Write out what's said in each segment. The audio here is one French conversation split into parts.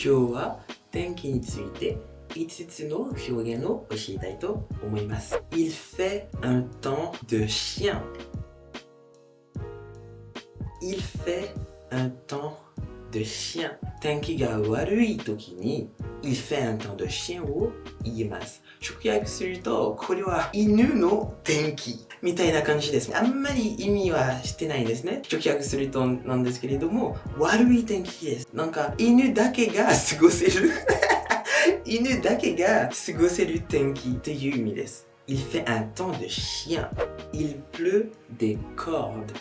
今日は天気について5つの表現を教えたいと思います。Il fait un temps de chien. Il fait un temps de chien. 天気が悪い時に Il fait un temps de chien を言います。直訳すると、これは犬の天気みたいな感じです。あんまり意味はしてないですね。直訳するとなんですけれども、悪い天気です。なんか犬だけが過ごせる 犬だけが過ごせる天気という意味です。Il fait un temps de chien. Il pleut des cordes.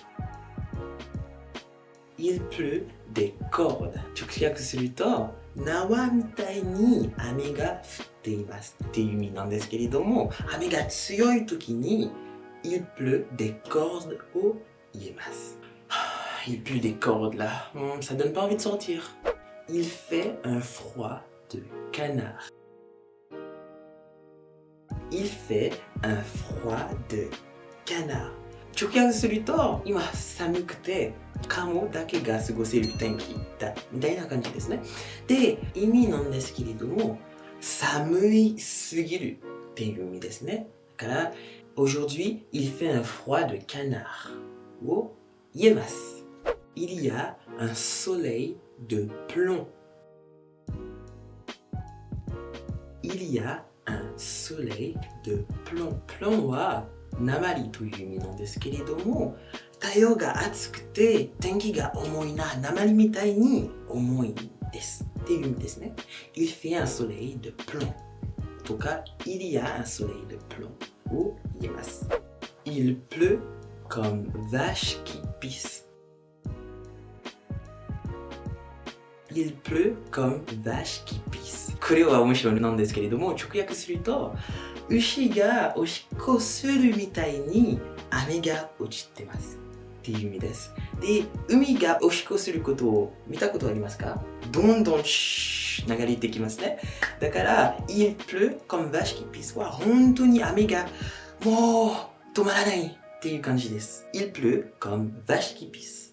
Il pleut des cordes. 直訳すると、縄みたいに雨が降っていますっていう意味なんですけれども、雨が強い時に、Il pleut des cordes を言えます。Il pleut des cordes là. Hmm, ça donne pas envie de sortir. Il fait un froid de canard. Il fait un froid de canard. 直訳すると、今寒くて、 カモだけが過ごせる天気だ、みたいな感じですね。で、意味なんですけれども、寒いすぎるっていう意味ですね。だから、aujourd'hui, il fait un froid de canard を言えます。Il y a un soleil de plomb. Il y a un soleil de plomb. plomb は 鉛という意味なんですけれども、太陽が暑くて天気が重いな、鉛みたいに重いです。っていう意味ですね。Il fait un soleil de plomb. とか、il y a un soleil de plomb を言えます。Il pleut comme vache qui pisse. Il pleut comme vache qui pisse. これは面白いなんですけれども、直訳すると、牛がおしっこするみたいに雨が落ちてます。っていう意味です。で、海がおしっこすることを見たことありますかどんどんシュー流れてきますね。だから、il pleut comme vache qui pisse は本当に雨がもう止まらないっていう感じです。il pleut comme vache qui pisse